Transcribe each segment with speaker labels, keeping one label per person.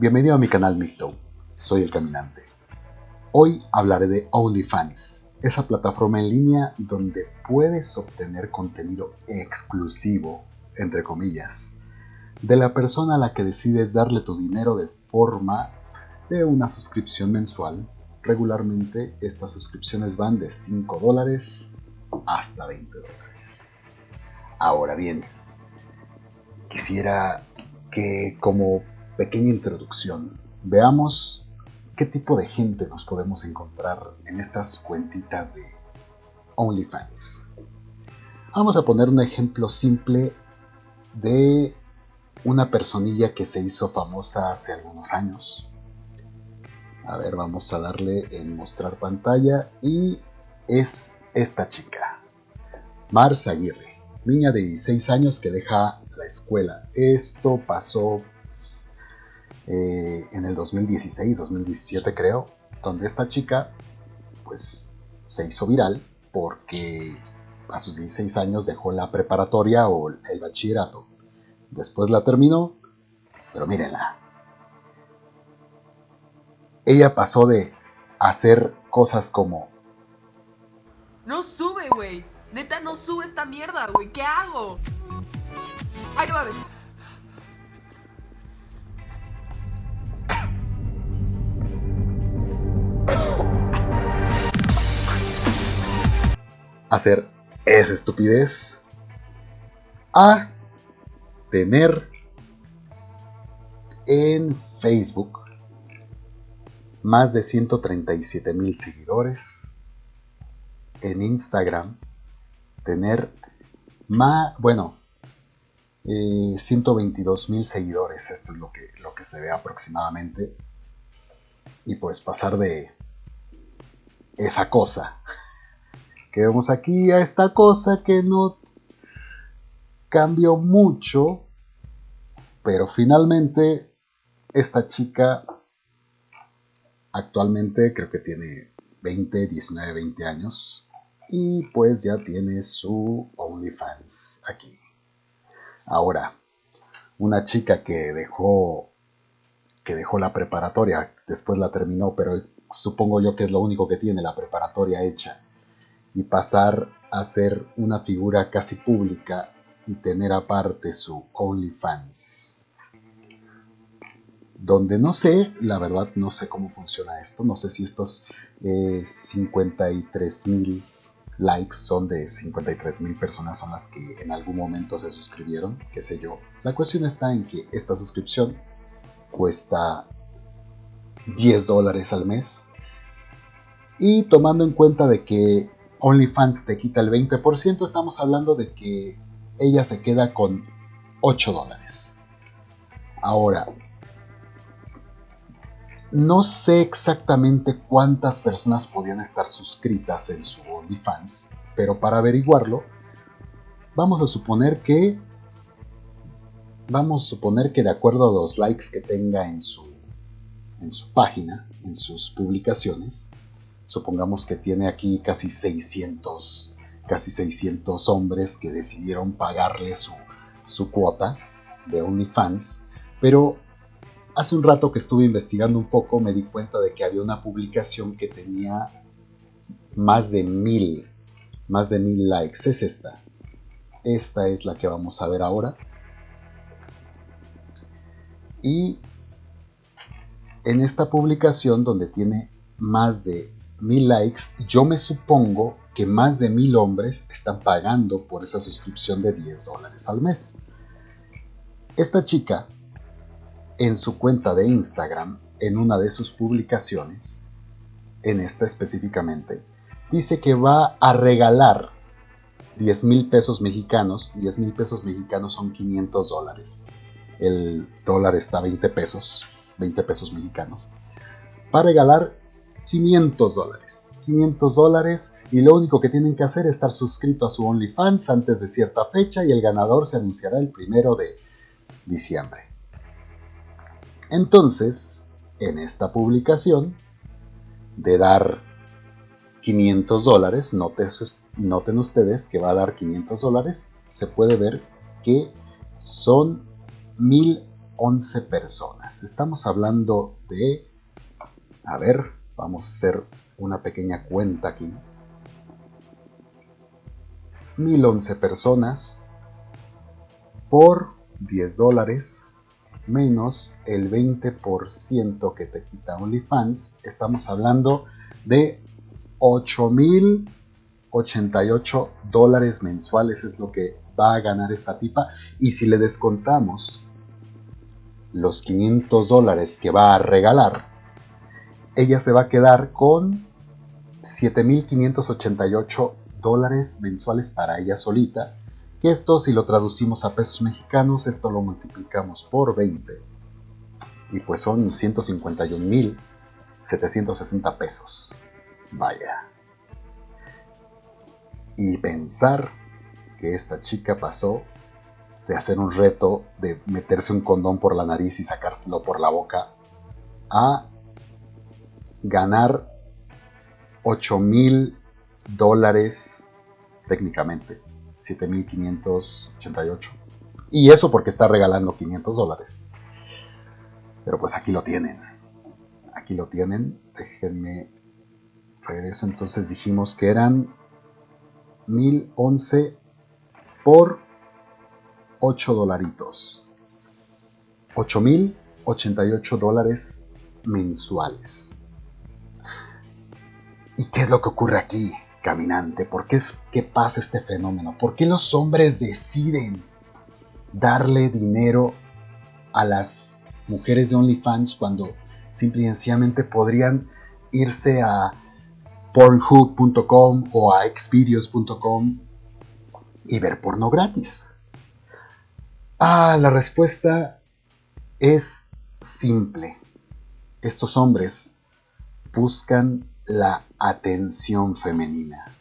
Speaker 1: Bienvenido a mi canal Micto, soy el caminante. Hoy hablaré de OnlyFans, esa plataforma en línea donde puedes obtener contenido exclusivo, entre comillas, de la persona a la que decides darle tu dinero de forma de una suscripción mensual. Regularmente estas suscripciones van de 5 dólares hasta 20 dólares. Ahora bien, quisiera que como pequeña introducción veamos qué tipo de gente nos podemos encontrar en estas cuentitas de OnlyFans. Vamos a poner un ejemplo simple de una personilla que se hizo famosa hace algunos años. A ver, vamos a darle en mostrar pantalla y es esta chica, Mars Aguirre, niña de 16 años que deja la escuela. Esto pasó eh, en el 2016, 2017 creo, donde esta chica pues se hizo viral porque a sus 16 años dejó la preparatoria o el bachillerato. Después la terminó, pero mírenla. Ella pasó de hacer cosas como...
Speaker 2: No sube, güey. Neta, no sube esta mierda, güey. ¿Qué hago? Ay, no mames.
Speaker 1: Hacer esa estupidez a tener en Facebook más de 137 mil seguidores, en Instagram tener más, bueno, 122 eh, mil seguidores, esto es lo que, lo que se ve aproximadamente, y pues pasar de esa cosa que vemos aquí a esta cosa que no cambió mucho, pero finalmente esta chica actualmente creo que tiene 20, 19, 20 años y pues ya tiene su OnlyFans aquí. Ahora, una chica que dejó que dejó la preparatoria, después la terminó, pero supongo yo que es lo único que tiene la preparatoria hecha y pasar a ser una figura casi pública y tener aparte su OnlyFans. Donde no sé, la verdad no sé cómo funciona esto, no sé si estos 53 eh, mil likes son de 53 mil personas son las que en algún momento se suscribieron, qué sé yo. La cuestión está en que esta suscripción cuesta 10 dólares al mes y tomando en cuenta de que OnlyFans te quita el 20%, estamos hablando de que ella se queda con 8 dólares. Ahora, no sé exactamente cuántas personas podían estar suscritas en su OnlyFans, pero para averiguarlo, vamos a suponer que vamos a suponer que de acuerdo a los likes que tenga en su en su página, en sus publicaciones, supongamos que tiene aquí casi 600, casi 600 hombres que decidieron pagarle su, su cuota de OnlyFans, pero hace un rato que estuve investigando un poco me di cuenta de que había una publicación que tenía más de mil, más de mil likes, es esta. Esta es la que vamos a ver ahora. Y en esta publicación donde tiene más de mil likes, yo me supongo que más de mil hombres están pagando por esa suscripción de 10 dólares al mes. Esta chica, en su cuenta de Instagram, en una de sus publicaciones, en esta específicamente, dice que va a regalar 10 mil pesos mexicanos. 10 mil pesos mexicanos son 500 dólares. El dólar está a 20 pesos, 20 pesos mexicanos. Va a regalar 500 dólares. 500 dólares y lo único que tienen que hacer es estar suscrito a su OnlyFans antes de cierta fecha y el ganador se anunciará el primero de diciembre. Entonces, en esta publicación de dar 500 dólares, noten ustedes que va a dar 500 dólares, se puede ver que son 1000 1011 personas. Estamos hablando de... A ver, vamos a hacer una pequeña cuenta aquí. 1011 personas por 10 dólares menos el 20% que te quita OnlyFans, estamos hablando de 8.088 dólares mensuales es lo que va a ganar esta tipa. Y si le descontamos los 500 dólares que va a regalar, ella se va a quedar con 7.588 dólares mensuales para ella solita. Que esto, si lo traducimos a pesos mexicanos, esto lo multiplicamos por 20. Y pues son 151.760 pesos. Vaya. Y pensar que esta chica pasó de hacer un reto de meterse un condón por la nariz y sacárselo por la boca a ganar 8 mil dólares técnicamente 7588 y eso porque está regalando 500 dólares. Pero pues aquí lo tienen. Aquí lo tienen. Déjenme regreso. Entonces dijimos que eran 1011 por 8 dolaritos. 8.088 dólares mensuales. ¿Y qué es lo que ocurre aquí, caminante? ¿Por qué es que pasa este fenómeno? ¿Por qué los hombres deciden darle dinero a las mujeres de OnlyFans cuando simple y sencillamente podrían irse a pornhub.com o a xvideos.com y ver porno gratis? Ah, la respuesta es simple. Estos hombres buscan la atención femenina.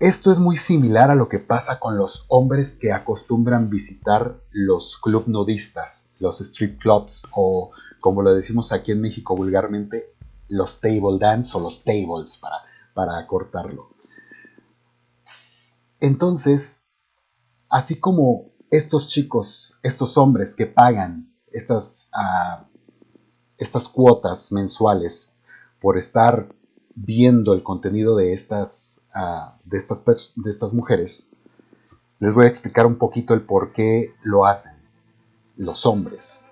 Speaker 1: Esto es muy similar a lo que pasa con los hombres que acostumbran visitar los club nudistas, los strip clubs o como lo decimos aquí en México vulgarmente, los table dance o los tables para, para acortarlo. Entonces, así como estos chicos, estos hombres que pagan estas, ah, estas cuotas mensuales por estar viendo el contenido de estas, ah, de, estas, de estas mujeres, les voy a explicar un poquito el por qué lo hacen los hombres.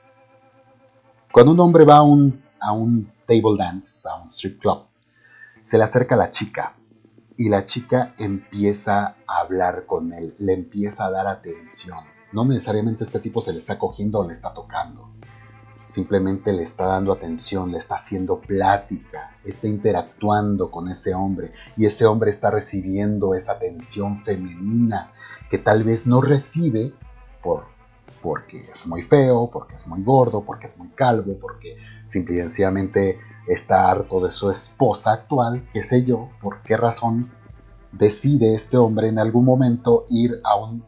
Speaker 1: Cuando un hombre va a un, a un table dance, a un strip club, se le acerca a la chica y la chica empieza a hablar con él, le empieza a dar atención. No necesariamente este tipo se le está cogiendo o le está tocando. Simplemente le está dando atención, le está haciendo plática, está interactuando con ese hombre y ese hombre está recibiendo esa atención femenina que tal vez no recibe por, porque es muy feo, porque es muy gordo, porque es muy calvo, porque simplemente está harto de su esposa actual, qué sé yo, por qué razón decide este hombre en algún momento ir a un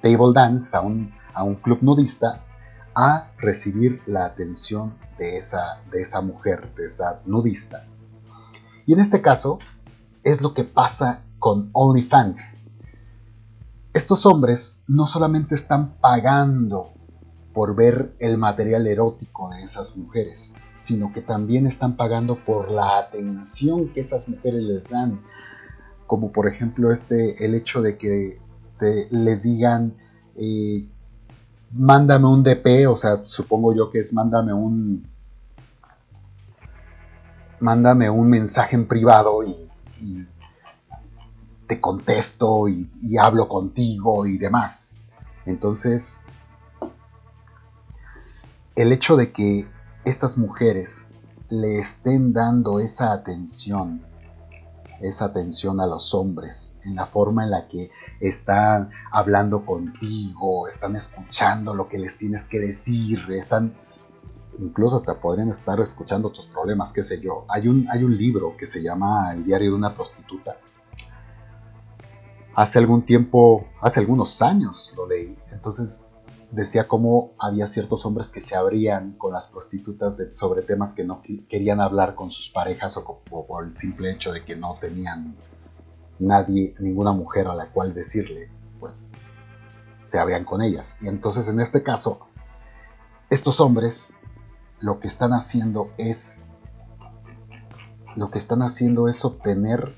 Speaker 1: table dance, a un, a un club nudista, a recibir la atención de esa, de esa mujer, de esa nudista. Y en este caso es lo que pasa con OnlyFans. Estos hombres no solamente están pagando por ver el material erótico de esas mujeres, sino que también están pagando por la atención que esas mujeres les dan, como por ejemplo este, el hecho de que les digan, eh, mándame un DP, o sea, supongo yo que es mándame un, mándame un mensaje en privado y, te contesto y, y hablo contigo y demás. Entonces, el hecho de que estas mujeres le estén dando esa atención, esa atención a los hombres, en la forma en la que están hablando contigo, están escuchando lo que les tienes que decir, están incluso hasta podrían estar escuchando tus problemas, qué sé yo. Hay un, hay un libro que se llama El diario de una prostituta. Hace algún tiempo, hace algunos años lo leí. Entonces decía cómo había ciertos hombres que se abrían con las prostitutas sobre temas que no querían hablar con sus parejas o, por el simple hecho de que no tenían nadie, ninguna mujer a la cual decirle, pues se abrían con ellas. Y entonces en este caso, estos hombres lo que están haciendo es lo que están haciendo es obtener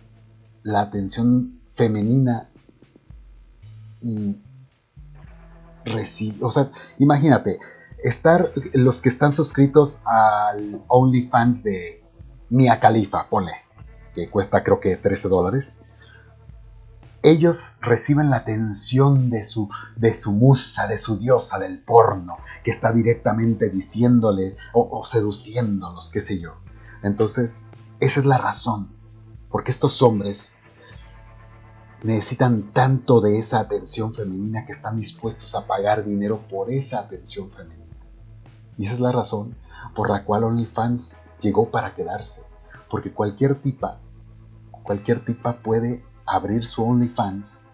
Speaker 1: la atención femenina y recibir, o sea, imagínate, estar los que están suscritos al OnlyFans de Mia Khalifa, ponle, que cuesta creo que 13 dólares. Ellos reciben la atención de su, de su musa, de su diosa del porno, que está directamente diciéndole o, o seduciéndolos, qué sé yo. Entonces, esa es la razón, porque estos hombres necesitan tanto de esa atención femenina que están dispuestos a pagar dinero por esa atención femenina. Y esa es la razón por la cual OnlyFans llegó para quedarse. Porque cualquier tipa, cualquier tipa puede abrir su OnlyFans,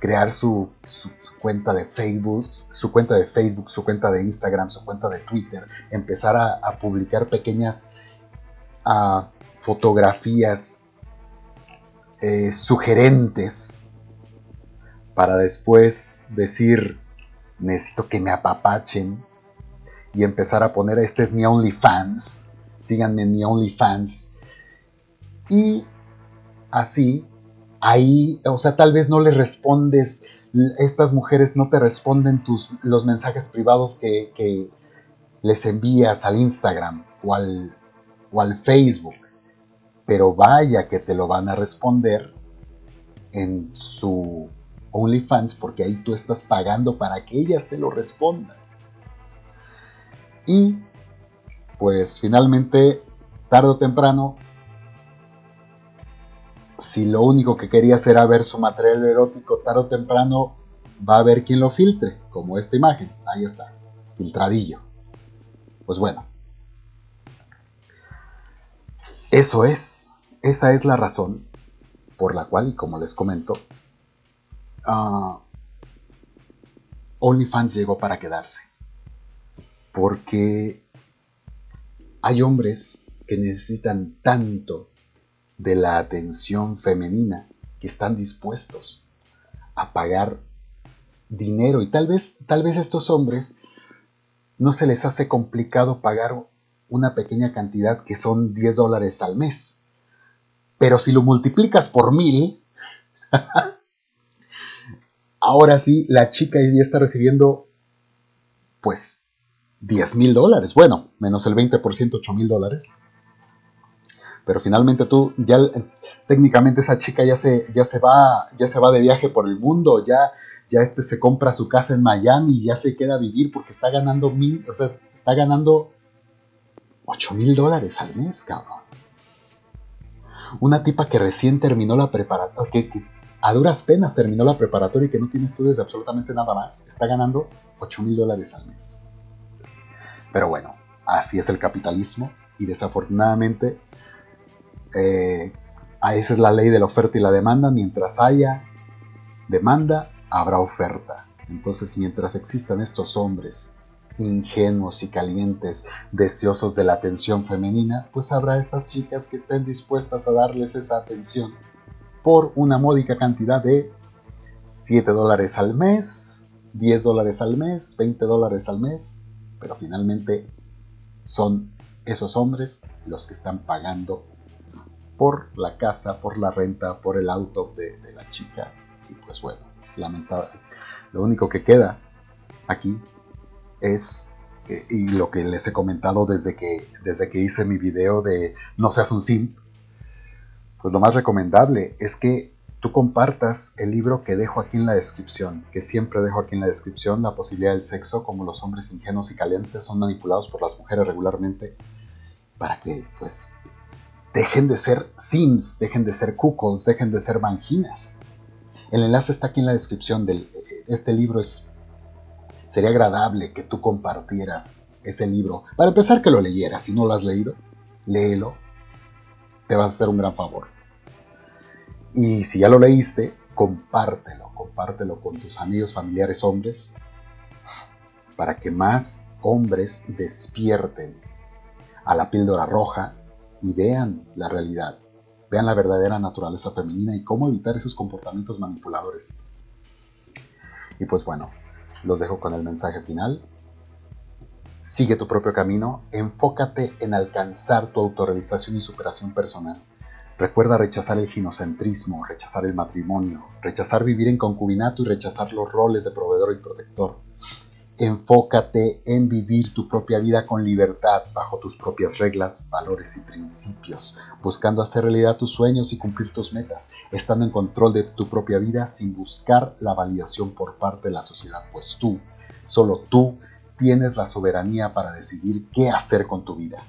Speaker 1: crear su, cuenta de Facebook, su cuenta de Facebook, su cuenta de Instagram, su cuenta de Twitter, empezar a, publicar pequeñas ah, fotografías eh, sugerentes para después decir necesito que me apapachen y empezar a poner este es mi OnlyFans, síganme en mi OnlyFans y así ahí, o sea, tal vez no le respondes, estas mujeres no te responden tus, los mensajes privados que, que les envías al Instagram o al, o al Facebook pero vaya que te lo van a responder en su OnlyFans porque ahí tú estás pagando para que ellas te lo respondan. Y pues finalmente, tarde o temprano, si lo único que querías era ver su material erótico, tarde o temprano va a haber quien lo filtre, como esta imagen. Ahí está, filtradillo. Pues bueno, eso es, esa es la razón por la cual, y como les comento, uh, OnlyFans llegó para quedarse. Porque hay hombres que necesitan tanto de la atención femenina que están dispuestos a pagar dinero y tal vez tal vez a estos hombres no se les hace complicado pagar una pequeña cantidad que son 10 dólares al mes. Pero si lo multiplicas por mil, ahora sí, la chica ya está recibiendo, pues, 10 mil dólares. Bueno, menos el 20%, 8 mil dólares. Pero finalmente tú, ya técnicamente esa chica ya se, ya se, va, ya se va de viaje por el mundo, ya, ya este se compra su casa en Miami ya se queda a vivir porque está ganando mil, o sea, está ganando 8 mil dólares al mes, cabrón. Una tipa que recién terminó la preparatoria, que, a duras penas terminó la preparatoria y que no tiene estudios de absolutamente nada más, está ganando 8 mil dólares al mes. Pero bueno, así es el capitalismo y desafortunadamente eh, esa es la ley de la oferta y la demanda. Mientras haya demanda, habrá oferta. Entonces, mientras existan estos hombres ingenuos y calientes, deseosos de la atención femenina, pues habrá estas chicas que estén dispuestas a darles esa atención por una módica cantidad de 7 dólares al mes, 10 dólares al mes, 20 dólares al mes, pero finalmente son esos hombres los que están pagando por la casa, por la renta, por el auto de, de la chica. Y pues bueno, lamentable. Lo único que queda aquí es, eh, y lo que les he comentado desde que, desde que hice mi video de no seas un simp, pues lo más recomendable es que tú compartas el libro que dejo aquí en la descripción, que siempre dejo aquí en la descripción, La posibilidad del sexo, como los hombres ingenuos y calientes son manipulados por las mujeres regularmente, para que pues dejen de ser sims, dejen de ser cuckolds, dejen de ser manginas. El enlace está aquí en la descripción del eh, este libro es sería agradable que tú compartieras ese libro. Para empezar, que lo leyeras. Si no lo has leído, léelo. Te vas a hacer un gran favor. Y si ya lo leíste, compártelo. Compártelo con tus amigos, familiares, hombres. Para que más hombres despierten a la píldora roja y vean la realidad. Vean la verdadera naturaleza femenina y cómo evitar esos comportamientos manipuladores. Y pues bueno, los dejo con el mensaje final. Sigue tu propio camino, enfócate en alcanzar tu autorrealización y superación personal. Recuerda rechazar el ginocentrismo, rechazar el matrimonio, rechazar vivir en concubinato y rechazar los roles de proveedor y protector. Enfócate en vivir tu propia vida con libertad, bajo tus propias reglas, valores y principios, buscando hacer realidad tus sueños y cumplir tus metas, estando en control de tu propia vida sin buscar la validación por parte de la sociedad, pues tú, solo tú, tienes la soberanía para decidir qué hacer con tu vida.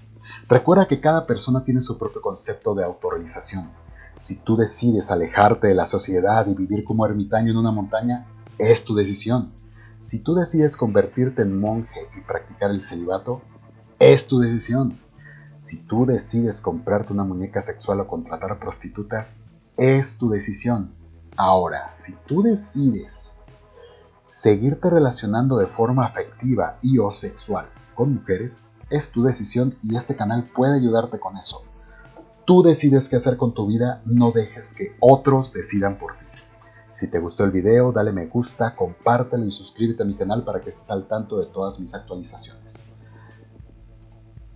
Speaker 1: Recuerda que cada persona tiene su propio concepto de autorrealización. Si tú decides alejarte de la sociedad y vivir como ermitaño en una montaña, es tu decisión. Si tú decides convertirte en monje y practicar el celibato, es tu decisión. Si tú decides comprarte una muñeca sexual o contratar prostitutas, es tu decisión. Ahora, si tú decides seguirte relacionando de forma afectiva y o sexual con mujeres, es tu decisión y este canal puede ayudarte con eso. Tú decides qué hacer con tu vida, no dejes que otros decidan por ti. Si te gustó el video, dale me gusta, compártelo y suscríbete a mi canal para que estés al tanto de todas mis actualizaciones.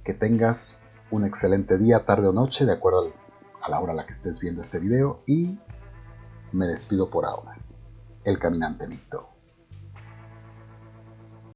Speaker 1: Que tengas un excelente día, tarde o noche, de acuerdo a la hora a la que estés viendo este video y me despido por ahora. El Caminante Víctor.